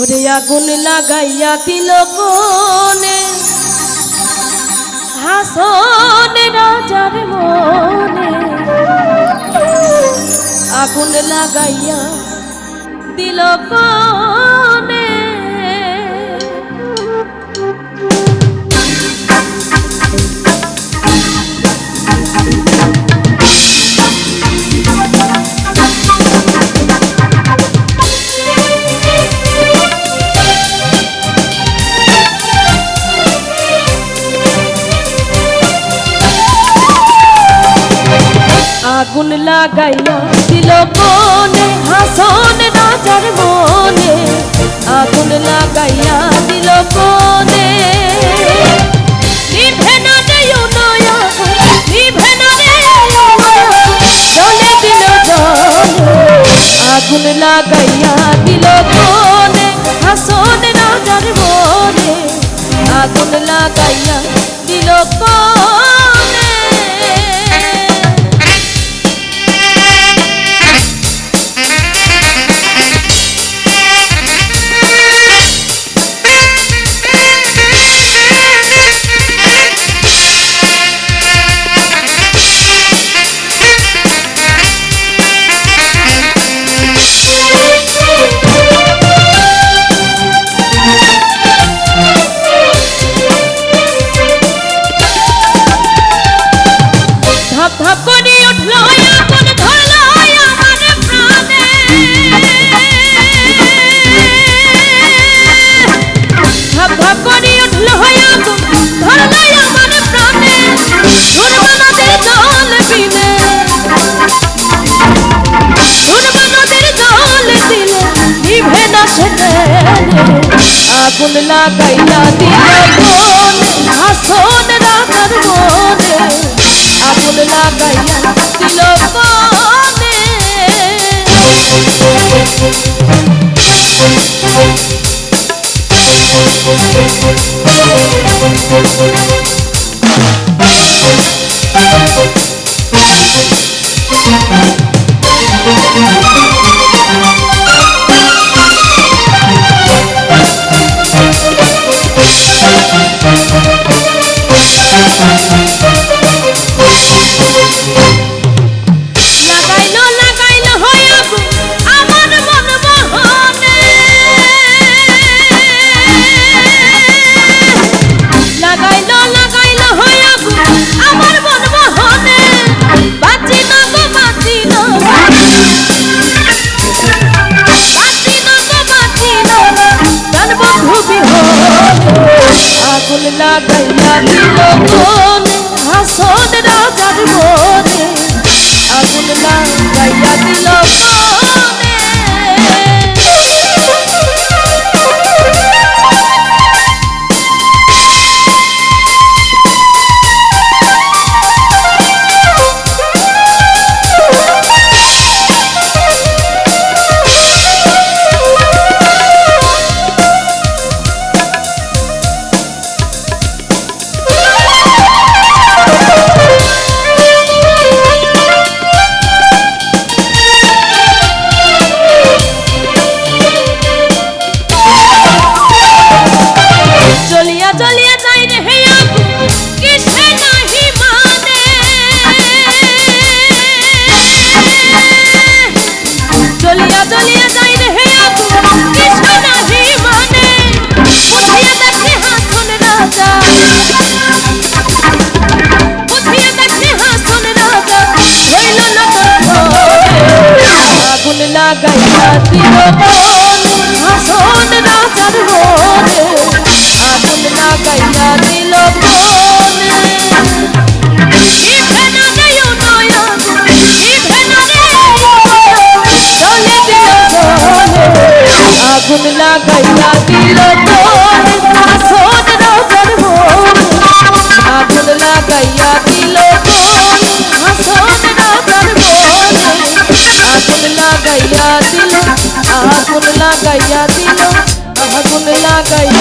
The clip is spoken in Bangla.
ওরে আগুন লাগাইয়া দিল কোনে হাসনে রাজার মনে। আগুন লাগাইয়া দিল কোনে আগুন লাগাইয়া দিল কোনে হাসন রাজার মনে। আগুন লাগাইয়া দিল কোনে নিভে না দেয় নয়া, নিভে না রে জলে দিল জলে, আগুন লাগাইয়া দিল কোনে হাসন রাজার মনে। আগুন লাগাইয়া দিল কোনে আগুন লাগাইয়া দিল কোন হাসন রাখার মনে। আগুন লাগাইয়া দিল কোনে লাগাইলো আগুন লাগাইয়া দিল কোনে হাসন আগুন লাগাইয়া দিল হাসন রাজার মনে। আগুন লাগাইয়া দিল আগুন লাগাইয়া দিল তো caiu.